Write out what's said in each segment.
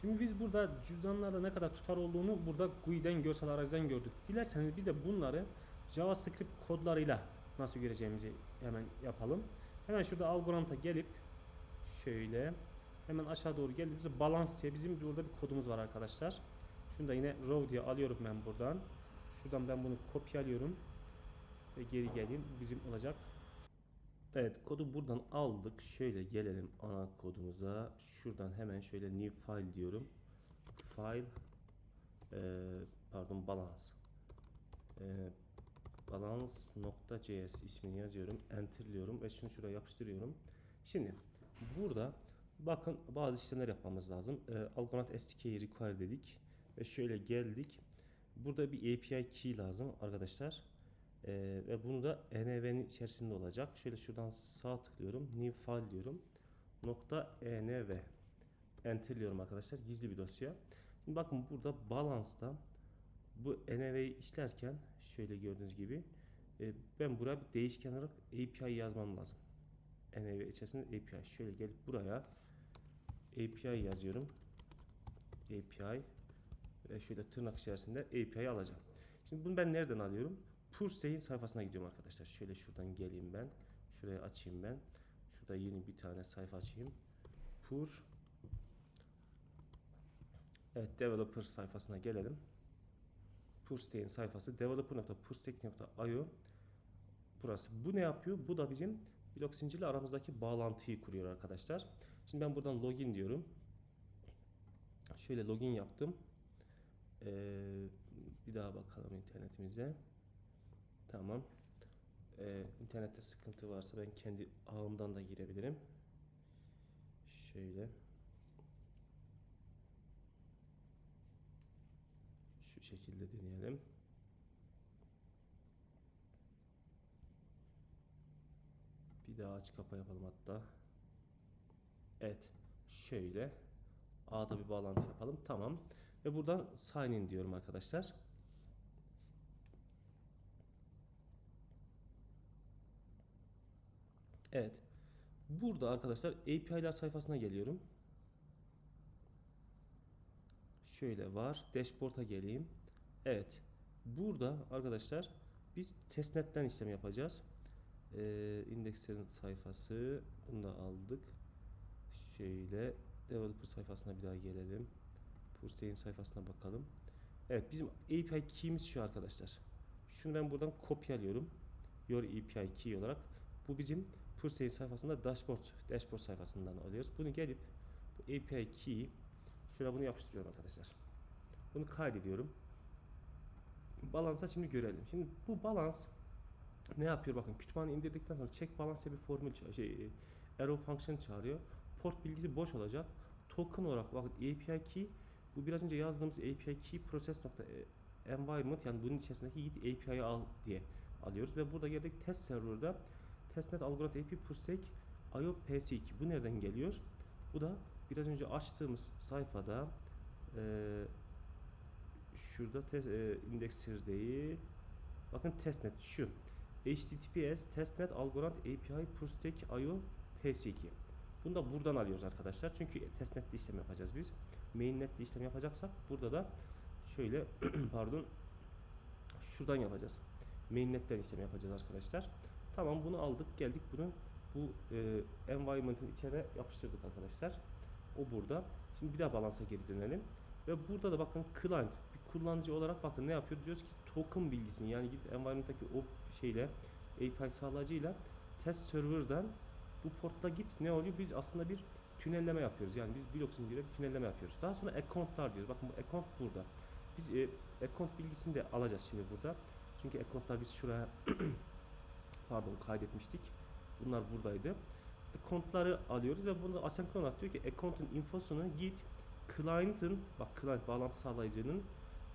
Şimdi biz burada cüzdanlarda ne kadar tutar olduğunu burada GUI'den görsel arayüzden gördük. Dilerseniz bir de bunları JavaScript kodlarıyla nasıl göreceğimizi hemen yapalım. Hemen şurada Algorand'a gelip şöyle hemen aşağı doğru geldiğimizde balance diye bizim burada bir kodumuz var arkadaşlar. Şunu da yine row diye alıyorum ben buradan. Şuradan ben bunu kopyalıyorum ve geri geleyim. Bizim olacak. Evet kodu buradan aldık. Şöyle gelelim ana kodumuza. Şuradan hemen şöyle new file diyorum. File e, pardon balance e, balance.js ismini yazıyorum. Enterliyorum ve şunu şuraya yapıştırıyorum. Şimdi burada bakın bazı işlemler yapmamız lazım. E, Algonaut SDK'yi require dedik ve şöyle geldik. Burada bir API key lazım arkadaşlar. Ee, ve bunu da env'nin içerisinde olacak. Şöyle şuradan sağ tıklıyorum. New file diyorum. Nokta env. Enterliyorum arkadaşlar. Gizli bir dosya. Şimdi bakın burada balance'da bu env'yi işlerken şöyle gördüğünüz gibi e, ben buraya bir değişken olarak API yazmam lazım. env içerisinde API. Şöyle gelip buraya API yazıyorum. API ve şöyle tırnak içerisinde API alacağım. Şimdi bunu ben nereden alıyorum? Pursey'in sayfasına gidiyorum arkadaşlar. Şöyle şuradan geleyim ben. Şuraya açayım ben. Şurada yeni bir tane sayfa açayım. Pur Evet developer sayfasına gelelim. Purstek'in sayfası developer.purstek.io Burası. Bu ne yapıyor? Bu da bizim blok zincirle aramızdaki bağlantıyı kuruyor arkadaşlar. Şimdi ben buradan login diyorum. Şöyle login yaptım. Ee, bir daha bakalım internetimize. Tamam. Ee, internette sıkıntı varsa ben kendi ağımdan da girebilirim. Şöyle. Şu şekilde deneyelim. Bir daha aç kapa yapalım hatta. Evet. Şöyle. A'da bir bağlantı yapalım. Tamam. Ve buradan sign in diyorum arkadaşlar. Evet. Burada arkadaşlar API'ler sayfasına geliyorum. Şöyle var. Dashboard'a geleyim. Evet. Burada arkadaşlar biz testnet'ten işlem yapacağız. Ee, indekslerin sayfası. Bunu da aldık. Şöyle developer sayfasına bir daha gelelim. Purstey'in sayfasına bakalım. Evet bizim API key'imiz şu arkadaşlar. Şunu ben buradan kopyalıyorum. Your API key olarak. Bu bizim Purstey'in sayfasında dashboard, dashboard sayfasından alıyoruz. Bunu gelip bu API key şuraya bunu yapıştırıyorum arkadaşlar. Bunu kaydediyorum. Balansa şimdi görelim. Şimdi bu balans ne yapıyor bakın kütüphane indirdikten sonra check balance bir formül şey arrow function çağırıyor. Port bilgisi boş olacak. Token olarak bakın API key bu biraz önce yazdığımız API key process nokta environment yani bunun içerisindeki git API'yi al diye alıyoruz ve burada geldik test server'da testnet algoritm AP pushtek IO PS2 bu nereden geliyor? Bu da biraz önce açtığımız sayfada e, şurada e, indexer değil bakın testnet şu HTTPS testnet algoritm API pushtek IO PS2 bunu da buradan alıyoruz arkadaşlar. Çünkü testnet'te işlem yapacağız biz. Mainnet'te işlem yapacaksak burada da şöyle pardon şuradan yapacağız. Mainnet'ten işlem yapacağız arkadaşlar. Tamam bunu aldık geldik bunu bu e, environment'ın içine yapıştırdık arkadaşlar. O burada. Şimdi bir daha balansa geri dönelim. Ve burada da bakın client bir kullanıcı olarak bakın ne yapıyor? Diyoruz ki token bilgisini yani gidip environment'taki o şeyle API sağlayıcıyla test server'dan bu portta git ne oluyor? Biz aslında bir tünelleme yapıyoruz. Yani biz blok zincirine bir tünelleme yapıyoruz. Daha sonra account'lar diyoruz. Bakın bu account burada. Biz e, account bilgisini de alacağız şimdi burada. Çünkü account'lar biz şuraya pardon kaydetmiştik. Bunlar buradaydı. Account'ları alıyoruz ve bunu asenkron olarak diyor ki account'un infosunu git client'ın bak client bağlantı sağlayıcının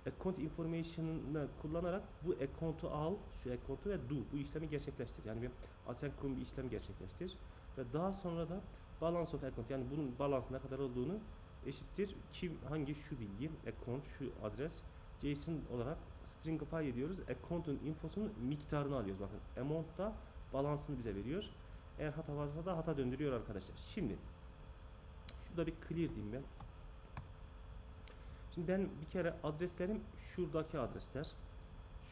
account information'ını kullanarak bu account'u al, şu account'u ve do bu işlemi gerçekleştir. Yani bir asenkron bir işlem gerçekleştir ve daha sonra da balance of account yani bunun balansı ne kadar olduğunu eşittir kim hangi şu bilgi account şu adres JSON olarak stringify ediyoruz. Account'un infosunun miktarını alıyoruz. Bakın amount da balansını bize veriyor. Eğer hata varsa da hata döndürüyor arkadaşlar. Şimdi şurada bir clear diyeyim ben. Şimdi ben bir kere adreslerim şuradaki adresler.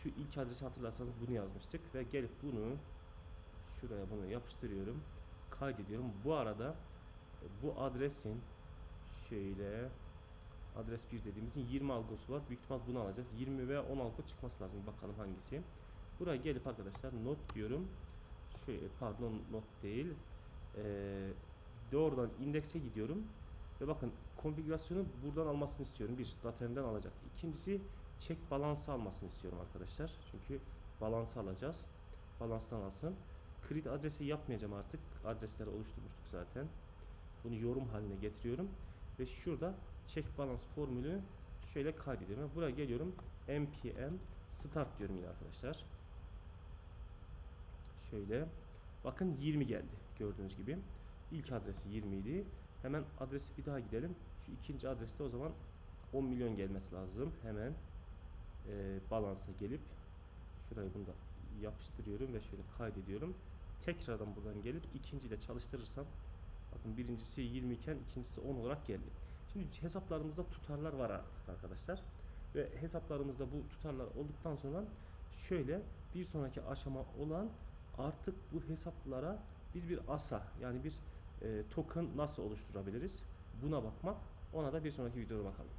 Şu ilk adresi hatırlarsanız bunu yazmıştık ve gelip bunu şuraya bunu yapıştırıyorum. Kaydediyorum. Bu arada e, bu adresin şöyle adres 1 dediğimizin 20 algosu var. Büyük ihtimal bunu alacağız. 20 veya 10 algo çıkması lazım. Bakalım hangisi. Buraya gelip arkadaşlar not diyorum. Şöyle pardon not değil. Ee, doğrudan indekse gidiyorum. Ve bakın konfigürasyonu buradan almasını istiyorum. Bir datemden alacak. İkincisi check balansı almasını istiyorum arkadaşlar. Çünkü balansı alacağız. Balanstan alsın. Create adresi yapmayacağım artık. Adresleri oluşturmuştuk zaten. Bunu yorum haline getiriyorum. Ve şurada check balance formülü şöyle kaydediyorum. Buraya geliyorum. npm start diyorum yine arkadaşlar. Şöyle. Bakın 20 geldi. Gördüğünüz gibi. İlk adresi 20 idi. Hemen adresi bir daha gidelim. Şu ikinci adreste o zaman 10 milyon gelmesi lazım. Hemen e, balansa gelip şurayı bunu da yapıştırıyorum ve şöyle kaydediyorum. Tekrardan buradan gelip ikinciyle çalıştırırsam bakın birincisi 20 iken ikincisi 10 olarak geldi. Şimdi hesaplarımızda tutarlar var artık arkadaşlar. Ve hesaplarımızda bu tutarlar olduktan sonra şöyle bir sonraki aşama olan artık bu hesaplara biz bir asa yani bir e, token nasıl oluşturabiliriz? Buna bakmak. Ona da bir sonraki videoda bakalım.